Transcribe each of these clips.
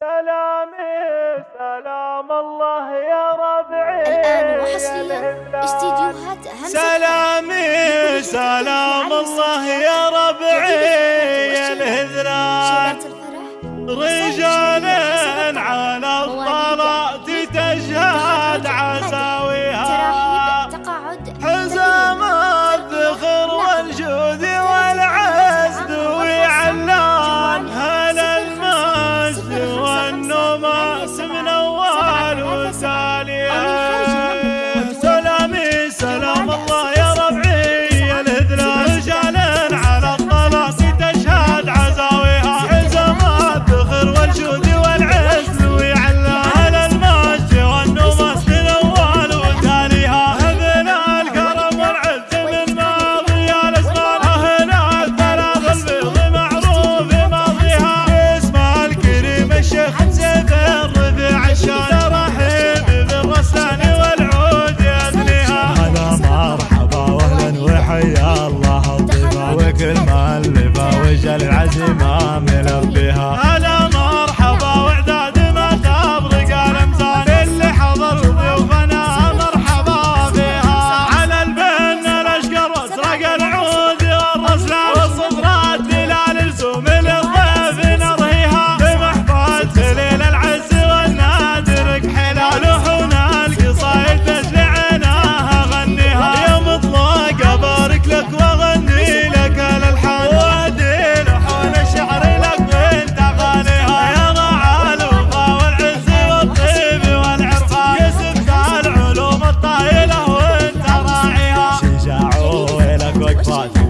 سلامي سلام الله يا ربعي الآن وحصريا استديوهات همسة سلامي سلام الله يا ربعي. يا الهذران شيلات الفرح. رجال على الطلاق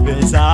Cause I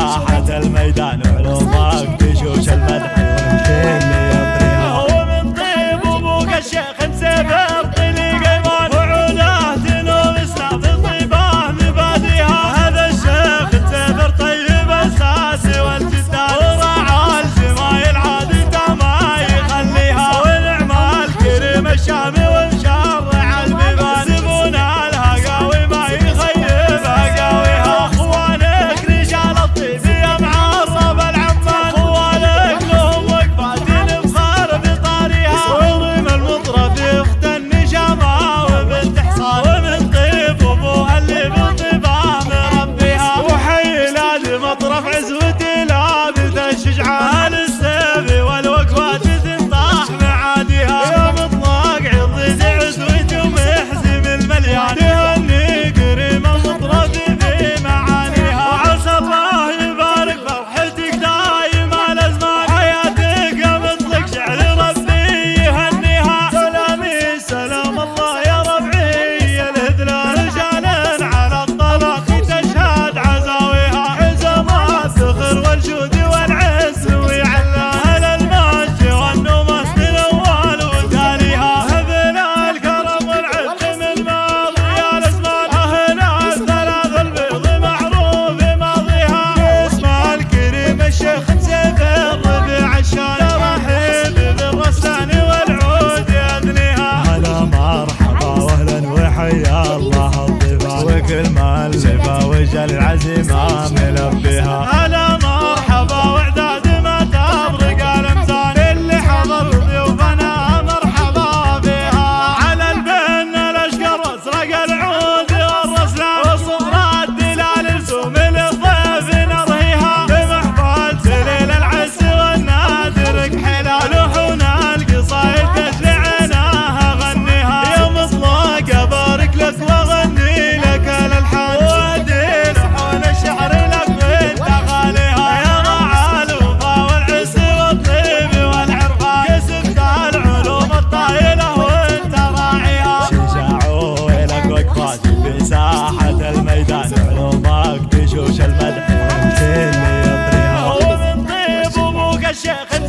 المعلبة وجه العزيمة ملبيها على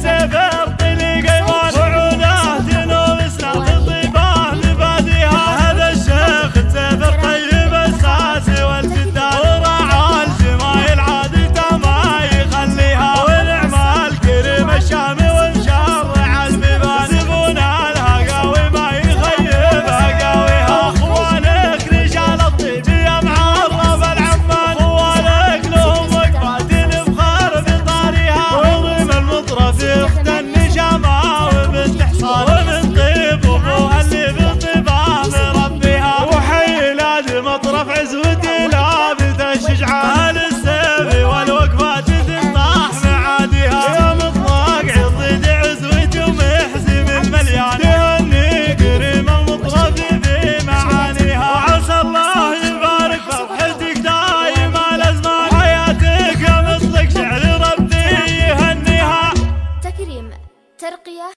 Never.